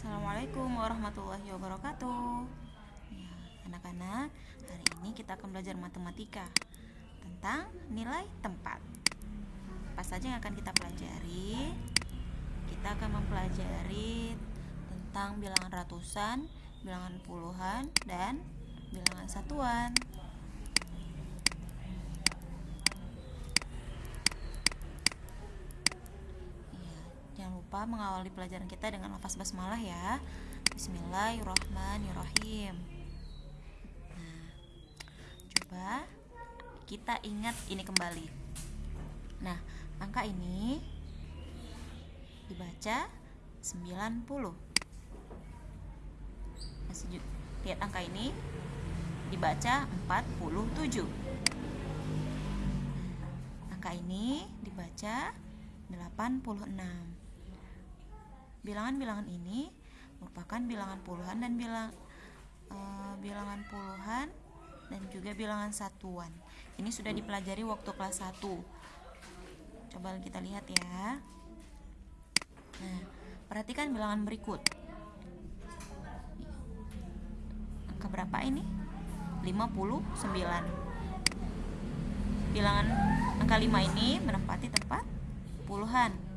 Assalamualaikum warahmatullahi wabarakatuh. Ya, anak-anak, hari ini kita akan belajar matematika tentang nilai tempat. Apa saja yang akan kita pelajari? Kita akan mempelajari tentang bilangan ratusan, bilangan puluhan, dan bilangan satuan. Ya, jangan lupa mengawali pelajaran kita dengan lafaz basmalah ya. Bismillahirrahmanirrahim. Nah, coba kita ingat ini kembali. Nah, angka ini dibaca 90. Masih ju- lihat angka ini dibaca 47. Angka ini dibaca 86. Bilangan-bilangan ini merupakan bilangan puluhan dan bilang eh, bilangan puluhan dan juga bilangan satuan. Ini sudah dipelajari waktu kelas 1. Coba kita lihat ya. Nah, perhatikan bilangan berikut. Angka berapa ini? 59. Bilangan angka 5 ini menempati tempat puluhan.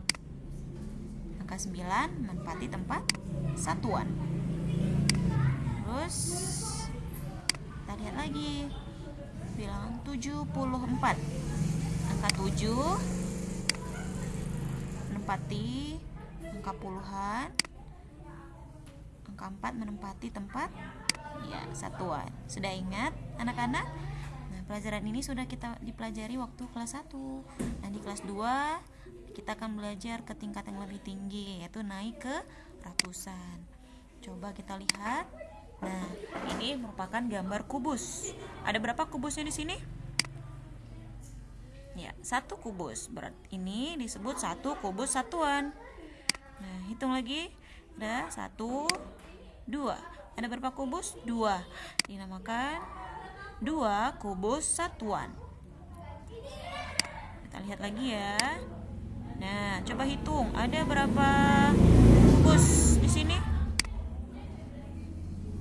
Angka 9 menempati tempat satuan. Terus kita lihat lagi. Bilangan 74. Angka 7 menempati angka puluhan. Angka 4 menempati tempat ya satuan. Sudah ingat anak-anak? Nah, pelajaran ini sudah kita dipelajari waktu kelas 1. Nah, di kelas 2 kita akan belajar ke tingkat yang lebih tinggi yaitu naik ke ratusan. Coba kita lihat. Nah, ini merupakan gambar kubus. Ada berapa kubusnya di sini? Ya, satu kubus. Berat ini disebut satu kubus satuan. Nah, hitung lagi. Ada satu, dua. Ada berapa kubus? Dua. Dinamakan dua kubus satuan. Kita lihat lagi ya. Nah, coba hitung. Ada berapa kubus di sini?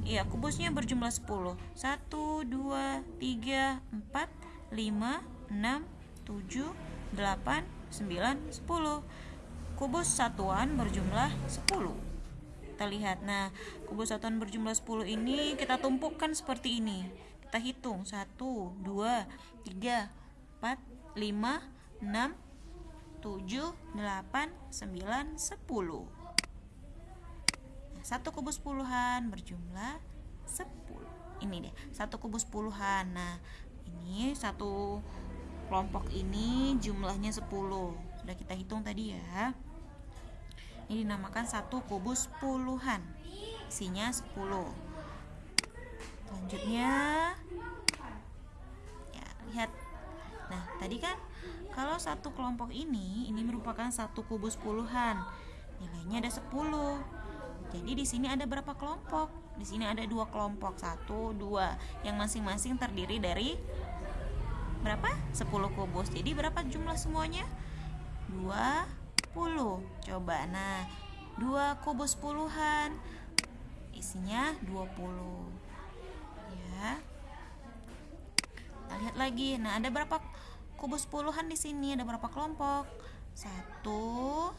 Iya, kubusnya berjumlah 10. 1 2 3 4 5 6 7 8 9 10. Kubus satuan berjumlah 10. Kita lihat. Nah, kubus satuan berjumlah 10 ini kita tumpukan seperti ini. Kita hitung 1 2 3 4 5 6 7 8 9 10. Nah, satu kubus puluhan berjumlah 10. Ini deh, satu kubus puluhan. Nah, ini satu kelompok ini jumlahnya 10. Sudah kita hitung tadi ya. Ini dinamakan satu kubus puluhan. Isinya 10. Selanjutnya ya, lihat. Nah, tadi kan kalau satu kelompok ini ini merupakan satu kubus puluhan. Nilainya ada 10. Jadi di sini ada berapa kelompok? Di sini ada dua kelompok, satu, dua, yang masing-masing terdiri dari berapa? 10 kubus. Jadi berapa jumlah semuanya? 20. Coba. Nah, dua kubus puluhan isinya 20. Ya. Kita lihat lagi. Nah, ada berapa kubus puluhan di sini? Ada berapa kelompok? Satu,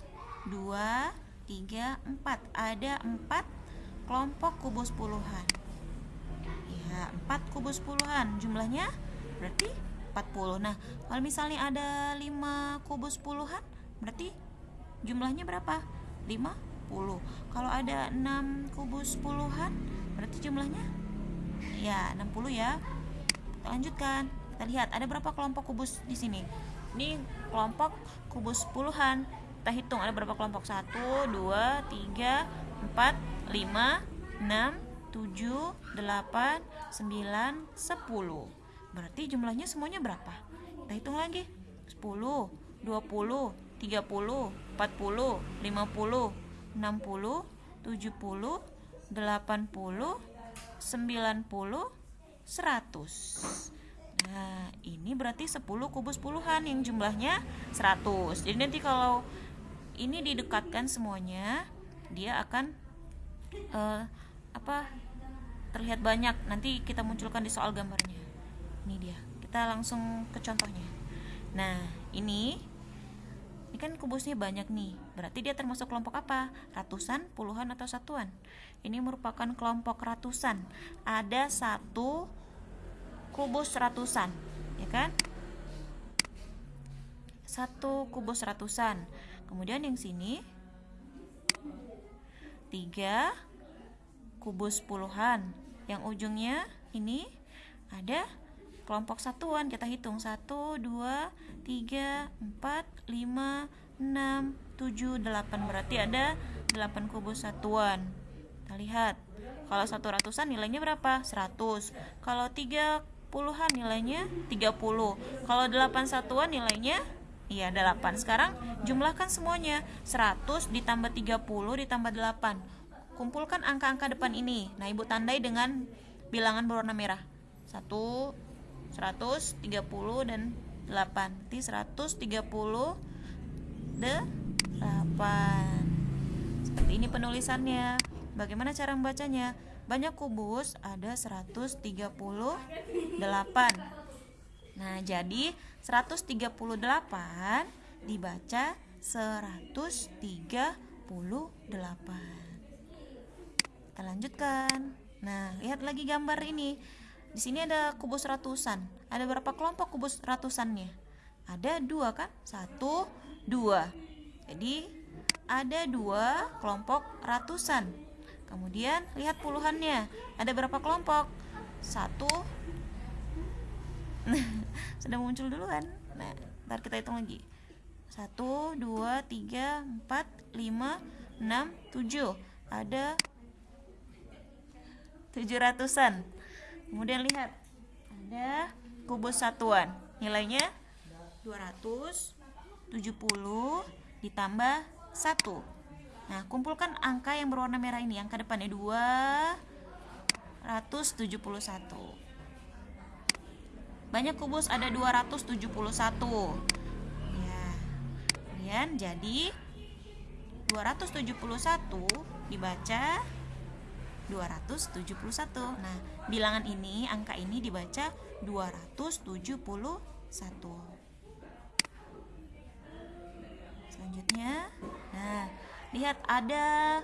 dua, tiga, empat. Ada empat kelompok kubus puluhan. Ya, empat kubus puluhan. Jumlahnya berarti 40. Nah, kalau misalnya ada 5 kubus puluhan, berarti jumlahnya berapa? 50. Kalau ada 6 kubus puluhan, berarti jumlahnya ya 60 ya. Lanjutkan. Kita lihat ada berapa kelompok kubus di sini. Ini kelompok kubus puluhan. Kita hitung ada berapa kelompok? 1 2 3 4 5 6 7 8 9 10. Berarti jumlahnya semuanya berapa? Kita hitung lagi. 10, 20, 30, 40, 50, 60, 70, 80, 90, 100. Nah, ini berarti 10 kubus puluhan yang jumlahnya 100. Jadi nanti kalau ini didekatkan semuanya, dia akan uh, apa terlihat banyak. Nanti kita munculkan di soal gambarnya. Ini dia. Kita langsung ke contohnya. Nah ini ini kan kubusnya banyak nih. Berarti dia termasuk kelompok apa? Ratusan puluhan atau satuan? Ini merupakan kelompok ratusan. Ada satu kubus ratusan ya kan? Satu kubus ratusan kemudian yang sini tiga kubus puluhan. Yang ujungnya ini ada kelompok satuan kita hitung. 1 2 3 4 5 6 7 8 berarti ada 8 kubus satuan. Kita lihat. Kalau satu ratusan nilainya berapa? 100 kalau tiga puluhan nilainya 30 kalau 8 satuan nilainya iya 8 sekarang jumlahkan semuanya. 100 ditambah 30 ditambah 8 kumpulkan angka-angka depan ini. Nah ibu tandai dengan bilangan berwarna merah. 1 130 dan 8 Nanti 130 8 Seperti ini penulisannya. Bagaimana cara membacanya? Banyak kubus ada 138 Nah jadi 138 dibaca 138 Kita lanjutkan Nah lihat lagi gambar ini di sini ada kubus ratusan. Ada berapa kelompok kubus ratusannya? Ada dua kan? Satu, dua. Jadi ada dua kelompok ratusan. Kemudian lihat puluhannya. Ada berapa kelompok? Satu. Sudah muncul duluan. Nah, ntar kita hitung lagi. Satu, dua, tiga, empat, lima, enam, tujuh. Ada tujuh ratusan kemudian lihat ada kubus satuan nilainya 270 ditambah 1 nah kumpulkan angka yang berwarna merah ini angka depannya 271 banyak kubus ada 271 ya kemudian jadi 271 dibaca 271. Nah, bilangan ini, angka ini dibaca 271. Selanjutnya, nah, lihat ada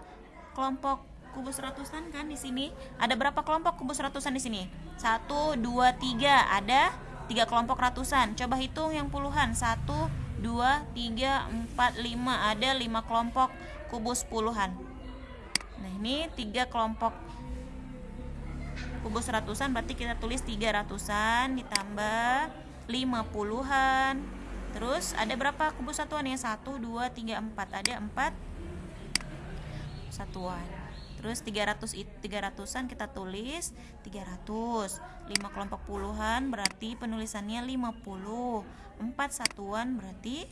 kelompok kubus ratusan kan di sini. Ada berapa kelompok kubus ratusan di sini? 1 2 3. Ada tiga kelompok ratusan. Coba hitung yang puluhan. 1 2 3 4 5. Ada 5 kelompok kubus puluhan. Nah ini tiga kelompok kubus ratusan berarti kita tulis tiga ratusan ditambah lima puluhan terus ada berapa kubus satuan ya satu dua tiga empat ada empat satuan. Terus 300 tiga ratusan kita tulis 300 5 kelompok puluhan berarti penulisannya 50 4 satuan berarti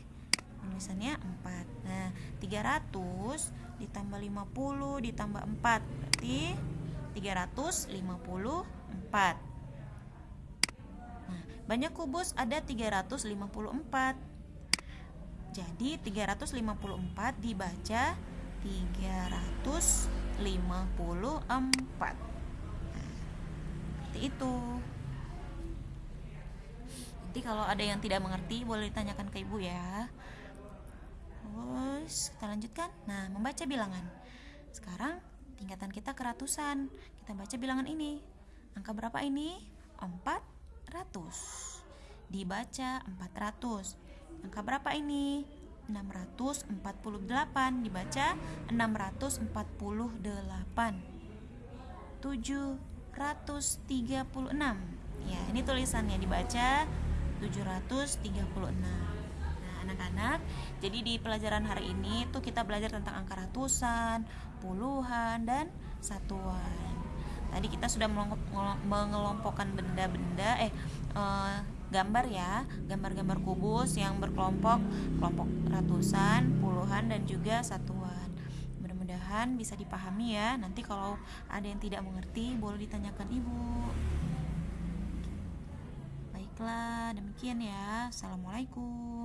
penulisannya 4 nah 300 ditambah 50 ditambah 4 berarti 354 nah, banyak kubus ada 354 jadi 354 dibaca 354 nah, seperti itu nanti kalau ada yang tidak mengerti boleh ditanyakan ke ibu ya Terus kita lanjutkan. Nah, membaca bilangan. Sekarang tingkatan kita ke ratusan. Kita baca bilangan ini. Angka berapa ini? 400. Dibaca 400. Angka berapa ini? 648. Dibaca 648. 736. Ya, ini tulisannya dibaca 736 anak-anak. Jadi di pelajaran hari ini tuh kita belajar tentang angka ratusan, puluhan dan satuan. Tadi kita sudah mengelompokkan benda-benda eh uh, gambar ya, gambar-gambar kubus yang berkelompok kelompok ratusan, puluhan dan juga satuan. Mudah-mudahan bisa dipahami ya. Nanti kalau ada yang tidak mengerti boleh ditanyakan ibu. Baiklah, demikian ya. Assalamualaikum.